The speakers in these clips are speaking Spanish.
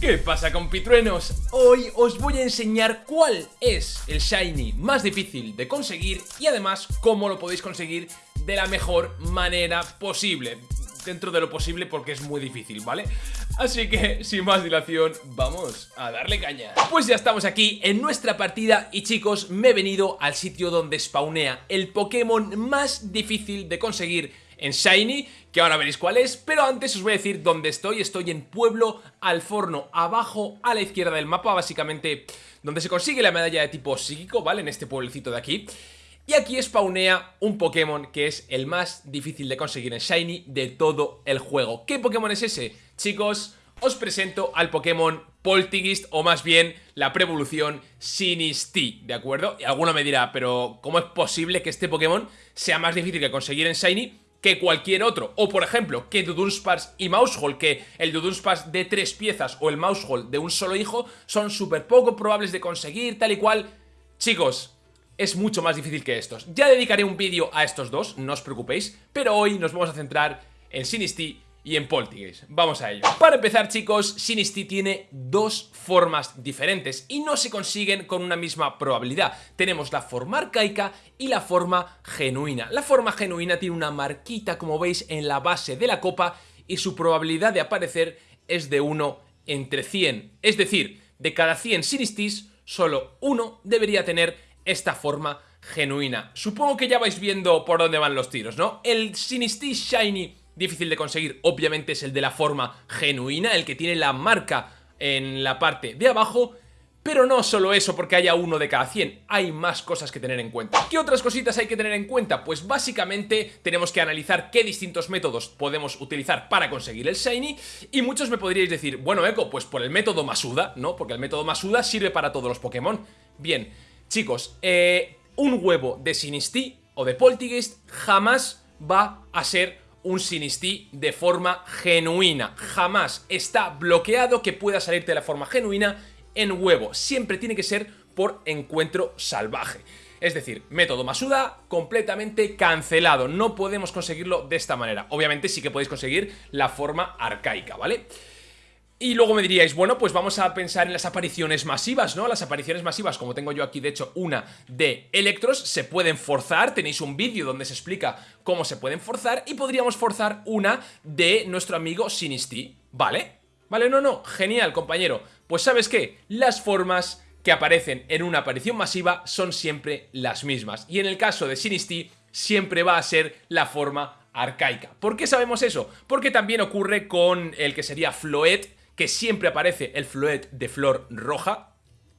¿Qué pasa compitruenos? Hoy os voy a enseñar cuál es el Shiny más difícil de conseguir y además cómo lo podéis conseguir de la mejor manera posible dentro de lo posible porque es muy difícil, ¿vale? Así que, sin más dilación, vamos a darle caña Pues ya estamos aquí en nuestra partida y chicos, me he venido al sitio donde spawnea el Pokémon más difícil de conseguir en Shiny, que ahora veréis cuál es, pero antes os voy a decir dónde estoy, estoy en Pueblo Alforno, abajo a la izquierda del mapa, básicamente donde se consigue la medalla de tipo psíquico, ¿vale? En este pueblecito de aquí. Y aquí spawnea un Pokémon que es el más difícil de conseguir en Shiny de todo el juego. ¿Qué Pokémon es ese? Chicos, os presento al Pokémon Poltigist, o más bien la preevolución Sinistea, ¿de acuerdo? Y alguno me dirá, pero ¿cómo es posible que este Pokémon sea más difícil de conseguir en Shiny que cualquier otro. O por ejemplo, que Dudunsparce y Mousehole, que el Dudunsparce de tres piezas o el Mousehole de un solo hijo son súper poco probables de conseguir, tal y cual. Chicos, es mucho más difícil que estos. Ya dedicaré un vídeo a estos dos, no os preocupéis, pero hoy nos vamos a centrar en Sinistea y en Poltergeist. Vamos a ello. Para empezar, chicos, Sinistea tiene dos formas diferentes y no se consiguen con una misma probabilidad. Tenemos la forma arcaica y la forma genuina. La forma genuina tiene una marquita, como veis, en la base de la copa y su probabilidad de aparecer es de 1 entre 100. Es decir, de cada 100 Sinistis, solo uno debería tener esta forma genuina. Supongo que ya vais viendo por dónde van los tiros, ¿no? El Sinistea Shiny difícil de conseguir obviamente es el de la forma genuina, el que tiene la marca en la parte de abajo, pero no solo eso porque haya uno de cada 100, hay más cosas que tener en cuenta. ¿Qué otras cositas hay que tener en cuenta? Pues básicamente tenemos que analizar qué distintos métodos podemos utilizar para conseguir el Shiny y muchos me podríais decir, bueno Eco, pues por el método Masuda, ¿no? Porque el método Masuda sirve para todos los Pokémon. Bien, chicos, eh, un huevo de Sinistea o de Poltergeist jamás va a ser un Sinistea de forma genuina. Jamás está bloqueado que pueda salirte de la forma genuina en huevo. Siempre tiene que ser por encuentro salvaje. Es decir, método Masuda completamente cancelado. No podemos conseguirlo de esta manera. Obviamente sí que podéis conseguir la forma arcaica, ¿vale? Y luego me diríais, bueno, pues vamos a pensar en las apariciones masivas, ¿no? Las apariciones masivas, como tengo yo aquí de hecho una de Electros, se pueden forzar, tenéis un vídeo donde se explica cómo se pueden forzar y podríamos forzar una de nuestro amigo Sinistea, ¿vale? Vale, no, no, genial compañero. Pues ¿sabes qué? Las formas que aparecen en una aparición masiva son siempre las mismas. Y en el caso de Sinistea siempre va a ser la forma arcaica. ¿Por qué sabemos eso? Porque también ocurre con el que sería Floet, que siempre aparece el Floet de flor roja,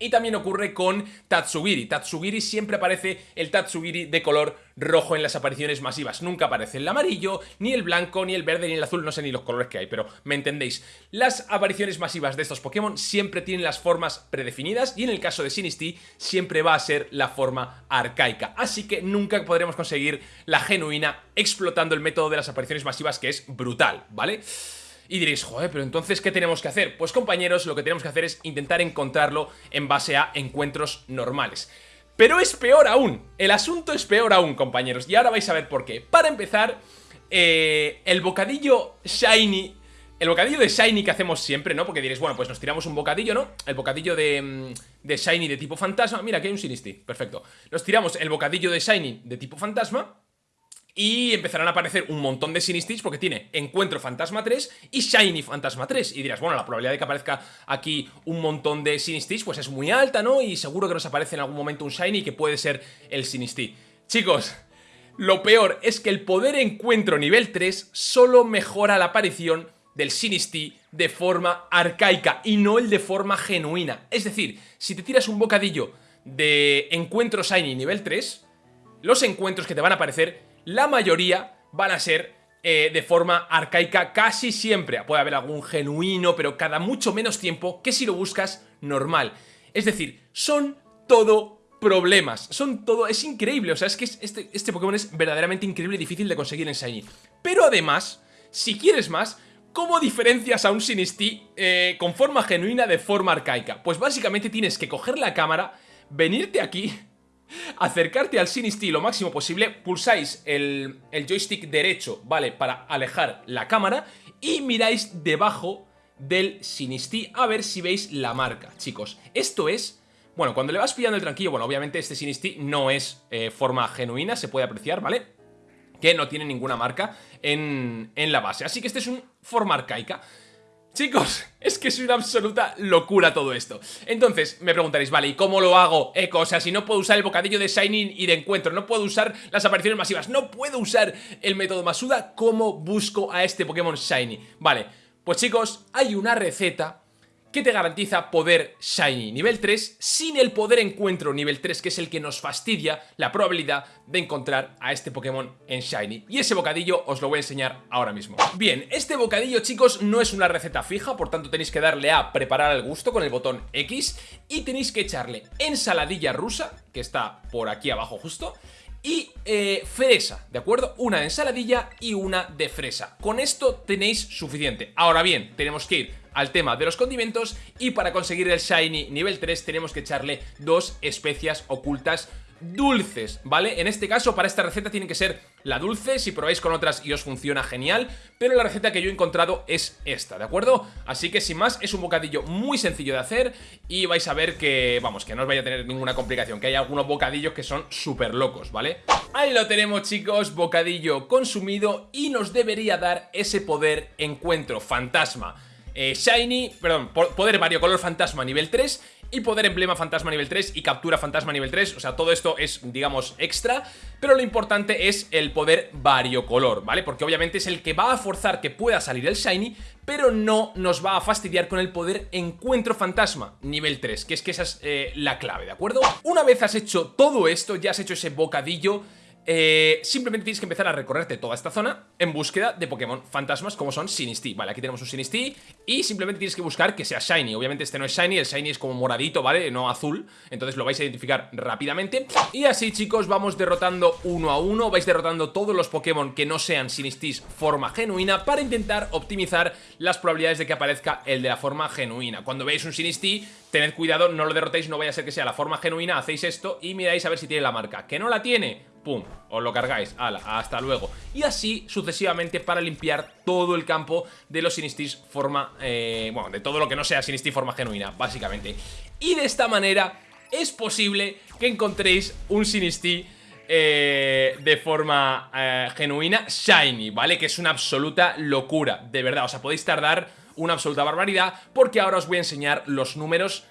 y también ocurre con Tatsugiri. Tatsugiri siempre aparece el Tatsugiri de color rojo en las apariciones masivas. Nunca aparece el amarillo, ni el blanco, ni el verde, ni el azul. No sé ni los colores que hay, pero me entendéis. Las apariciones masivas de estos Pokémon siempre tienen las formas predefinidas y en el caso de Sinistea siempre va a ser la forma arcaica. Así que nunca podremos conseguir la genuina explotando el método de las apariciones masivas que es brutal, ¿vale? vale y diréis, joder, pero entonces, ¿qué tenemos que hacer? Pues compañeros, lo que tenemos que hacer es intentar encontrarlo en base a encuentros normales. Pero es peor aún, el asunto es peor aún, compañeros, y ahora vais a ver por qué. Para empezar, eh, el bocadillo Shiny el bocadillo de Shiny que hacemos siempre, ¿no? Porque diréis, bueno, pues nos tiramos un bocadillo, ¿no? El bocadillo de, mm, de Shiny de tipo fantasma Mira, aquí hay un Sinistea, perfecto Nos tiramos el bocadillo de Shiny de tipo fantasma y empezarán a aparecer un montón de Sinistis porque tiene Encuentro Fantasma 3 y Shiny Fantasma 3. Y dirás, bueno, la probabilidad de que aparezca aquí un montón de Sinistis pues es muy alta, ¿no? Y seguro que nos aparece en algún momento un Shiny que puede ser el Sinistí. Chicos, lo peor es que el poder Encuentro nivel 3 solo mejora la aparición del Sinistí de forma arcaica y no el de forma genuina. Es decir, si te tiras un bocadillo de Encuentro Shiny nivel 3, los encuentros que te van a aparecer la mayoría van a ser eh, de forma arcaica casi siempre. Puede haber algún genuino, pero cada mucho menos tiempo que si lo buscas normal. Es decir, son todo problemas, son todo... Es increíble, o sea, es que este, este Pokémon es verdaderamente increíble y difícil de conseguir en Shiny. Pero además, si quieres más, ¿cómo diferencias a un Sinistea eh, con forma genuina de forma arcaica? Pues básicamente tienes que coger la cámara, venirte aquí acercarte al Sinistea lo máximo posible, pulsáis el, el, joystick derecho, ¿vale? Para alejar la cámara y miráis debajo del Sinistí, a ver si veis la marca, chicos. Esto es... Bueno, cuando le vas pillando el tranquillo, bueno, obviamente este Sinistí no es eh, forma genuina, se puede apreciar, ¿vale? Que no tiene ninguna marca en, en la base. Así que este es un forma arcaica. Chicos, es que es una absoluta locura todo esto Entonces, me preguntaréis, vale, ¿y cómo lo hago, Eco? O sea, si no puedo usar el bocadillo de Shining y de encuentro No puedo usar las apariciones masivas No puedo usar el método Masuda ¿Cómo busco a este Pokémon Shiny? Vale, pues chicos, hay una receta que te garantiza poder Shiny nivel 3 sin el poder encuentro nivel 3 que es el que nos fastidia la probabilidad de encontrar a este Pokémon en Shiny y ese bocadillo os lo voy a enseñar ahora mismo. Bien, este bocadillo chicos no es una receta fija por tanto tenéis que darle a preparar al gusto con el botón X y tenéis que echarle ensaladilla rusa que está por aquí abajo justo y eh, fresa, ¿de acuerdo? Una de ensaladilla y una de fresa. Con esto tenéis suficiente. Ahora bien, tenemos que ir al tema de los condimentos y para conseguir el Shiny nivel 3 tenemos que echarle dos especias ocultas dulces, ¿vale? En este caso, para esta receta tiene que ser la dulce, si probáis con otras y os funciona genial, pero la receta que yo he encontrado es esta, ¿de acuerdo? Así que sin más, es un bocadillo muy sencillo de hacer y vais a ver que, vamos, que no os vaya a tener ninguna complicación, que hay algunos bocadillos que son súper locos, ¿vale? Ahí lo tenemos chicos, bocadillo consumido y nos debería dar ese poder encuentro fantasma eh, Shiny, perdón, poder variocolor fantasma nivel 3 y poder emblema fantasma nivel 3 y captura fantasma nivel 3, o sea, todo esto es, digamos, extra, pero lo importante es el poder variocolor, ¿vale? Porque obviamente es el que va a forzar que pueda salir el Shiny, pero no nos va a fastidiar con el poder encuentro fantasma nivel 3, que es que esa es eh, la clave, ¿de acuerdo? Una vez has hecho todo esto, ya has hecho ese bocadillo eh, simplemente tienes que empezar a recorrerte toda esta zona en búsqueda de Pokémon fantasmas como son Sinistea, Vale, aquí tenemos un Sinistea y simplemente tienes que buscar que sea Shiny. Obviamente este no es Shiny, el Shiny es como moradito, ¿vale? No azul, entonces lo vais a identificar rápidamente. Y así, chicos, vamos derrotando uno a uno, vais derrotando todos los Pokémon que no sean Sinistis forma genuina para intentar optimizar las probabilidades de que aparezca el de la forma genuina. Cuando veáis un Sinistea, tened cuidado, no lo derrotéis, no vaya a ser que sea la forma genuina, hacéis esto y miráis a ver si tiene la marca. ¿Que no la tiene? Pum, os lo cargáis, hasta luego. Y así sucesivamente para limpiar todo el campo de los Sinistis forma, eh, bueno, de todo lo que no sea Sinistis forma genuina, básicamente. Y de esta manera es posible que encontréis un Sinistí eh, de forma eh, genuina Shiny, ¿vale? Que es una absoluta locura, de verdad, o sea, podéis tardar una absoluta barbaridad porque ahora os voy a enseñar los números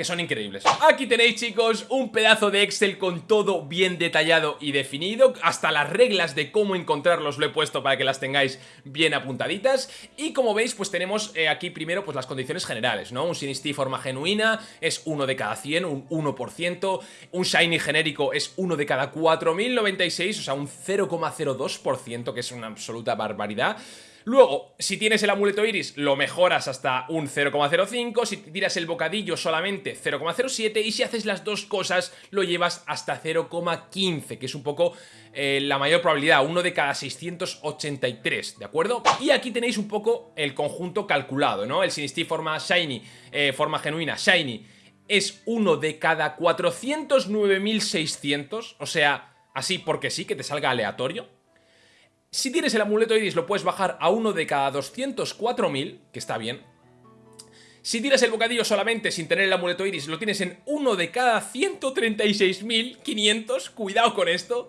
que son increíbles. Aquí tenéis chicos un pedazo de Excel con todo bien detallado y definido. Hasta las reglas de cómo encontrarlos lo he puesto para que las tengáis bien apuntaditas. Y como veis pues tenemos eh, aquí primero pues las condiciones generales, ¿no? Un Sinistí forma genuina es 1 de cada 100, un 1% Un Shiny genérico es 1 de cada 4096, o sea un 0,02% que es una absoluta barbaridad Luego, si tienes el amuleto iris, lo mejoras hasta un 0,05, si tiras el bocadillo solamente 0,07 y si haces las dos cosas lo llevas hasta 0,15, que es un poco eh, la mayor probabilidad, uno de cada 683, ¿de acuerdo? Y aquí tenéis un poco el conjunto calculado, ¿no? El Sinistí forma Shiny, eh, forma genuina Shiny, es uno de cada 409.600, o sea, así porque sí, que te salga aleatorio, si tienes el amuleto iris lo puedes bajar a uno de cada 204.000, que está bien. Si tienes el bocadillo solamente sin tener el amuleto iris lo tienes en uno de cada 136.500, cuidado con esto.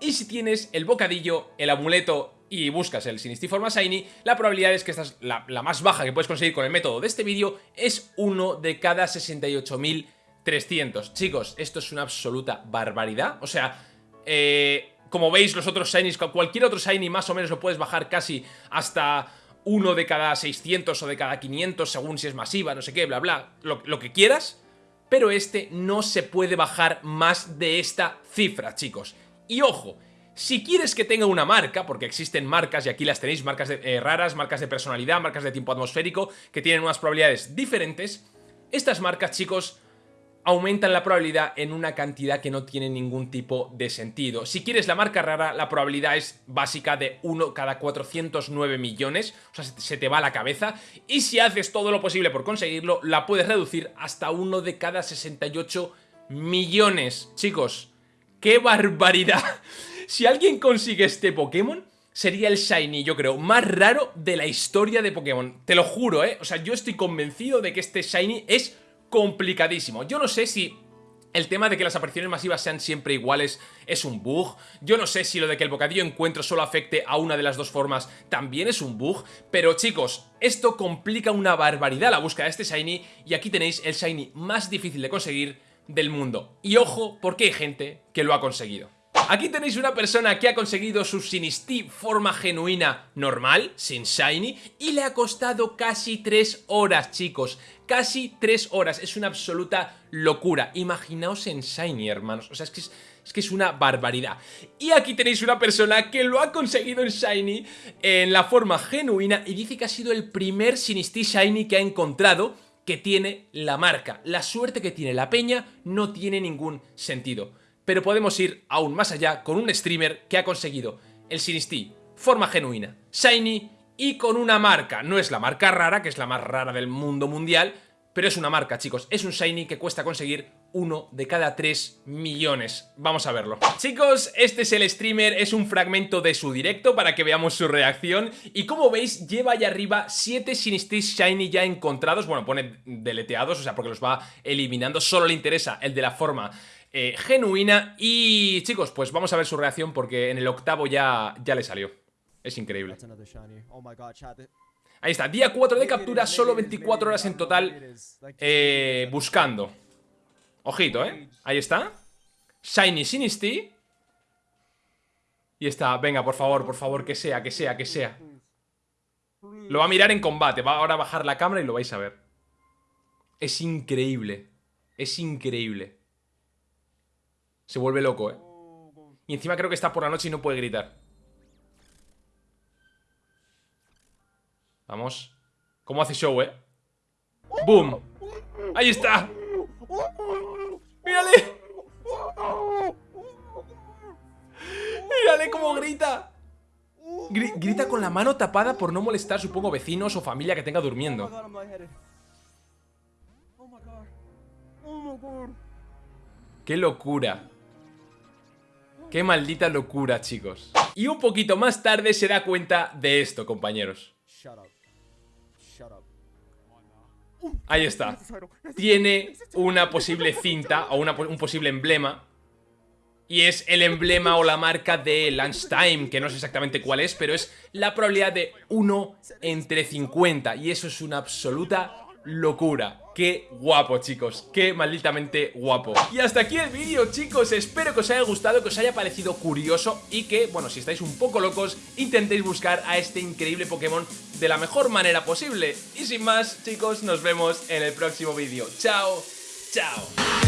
Y si tienes el bocadillo, el amuleto y buscas el Sinistiforma Shiny, la probabilidad es que esta es la, la más baja que puedes conseguir con el método de este vídeo, es uno de cada 68.300. Chicos, esto es una absoluta barbaridad. O sea, eh, como veis, los otros Shinies, cualquier otro Shiny más o menos lo puedes bajar casi hasta uno de cada 600 o de cada 500, según si es masiva, no sé qué, bla, bla, lo, lo que quieras. Pero este no se puede bajar más de esta cifra, chicos. Y ojo, si quieres que tenga una marca, porque existen marcas, y aquí las tenéis, marcas eh, raras, marcas de personalidad, marcas de tiempo atmosférico, que tienen unas probabilidades diferentes, estas marcas, chicos, aumentan la probabilidad en una cantidad que no tiene ningún tipo de sentido. Si quieres la marca rara, la probabilidad es básica de 1 cada 409 millones, o sea, se te va la cabeza, y si haces todo lo posible por conseguirlo, la puedes reducir hasta 1 de cada 68 millones. Chicos, ¡qué barbaridad! Si alguien consigue este Pokémon, sería el Shiny, yo creo, más raro de la historia de Pokémon. Te lo juro, ¿eh? O sea, yo estoy convencido de que este Shiny es complicadísimo. Yo no sé si el tema de que las apariciones masivas sean siempre iguales es un bug. Yo no sé si lo de que el bocadillo encuentro solo afecte a una de las dos formas también es un bug. Pero chicos, esto complica una barbaridad la búsqueda de este Shiny y aquí tenéis el Shiny más difícil de conseguir del mundo. Y ojo, porque hay gente que lo ha conseguido. Aquí tenéis una persona que ha conseguido su Sinistí forma genuina normal, sin Shiny, y le ha costado casi 3 horas, chicos. Casi 3 horas, es una absoluta locura. Imaginaos en Shiny, hermanos. O sea, es que es, una barbaridad. Y aquí tenéis una persona que lo ha conseguido en Shiny en la forma genuina y dice que ha sido el primer Sinistí Shiny que ha encontrado que tiene la marca. La suerte que tiene la peña no tiene ningún sentido pero podemos ir aún más allá con un streamer que ha conseguido el Sinistí, forma genuina, Shiny y con una marca. No es la marca rara, que es la más rara del mundo mundial, pero es una marca, chicos. Es un Shiny que cuesta conseguir uno de cada 3 millones. Vamos a verlo. Chicos, este es el streamer, es un fragmento de su directo para que veamos su reacción. Y como veis, lleva ahí arriba 7 Sinistis Shiny ya encontrados. Bueno, pone deleteados, o sea, porque los va eliminando. Solo le interesa el de la forma eh, genuina. Y chicos, pues vamos a ver su reacción porque en el octavo ya, ya le salió. Es increíble. Ahí está, día 4 de captura, solo 24 horas en total eh, buscando. Ojito, ¿eh? Ahí está. Shiny Sinisty. Y está, venga, por favor, por favor, que sea, que sea, que sea. Lo va a mirar en combate, va ahora a bajar la cámara y lo vais a ver. Es increíble. Es increíble. Se vuelve loco, ¿eh? Y encima creo que está por la noche y no puede gritar. Vamos. ¿Cómo hace show, eh? ¡Boom! ¡Ahí está! ¡Mírale! ¡Mírale cómo grita! grita con la mano tapada por no molestar, supongo, vecinos o familia que tenga durmiendo. ¡Qué locura! Qué maldita locura, chicos. Y un poquito más tarde se da cuenta de esto, compañeros. Ahí está. Tiene una posible cinta o un posible emblema. Y es el emblema o la marca de Lunchtime, que no sé exactamente cuál es, pero es la probabilidad de 1 entre 50. Y eso es una absoluta locura. Qué guapo, chicos, qué malditamente guapo. Y hasta aquí el vídeo, chicos, espero que os haya gustado, que os haya parecido curioso Y que, bueno, si estáis un poco locos, intentéis buscar a este increíble Pokémon de la mejor manera posible. Y sin más, chicos, nos vemos en el próximo vídeo. Chao, chao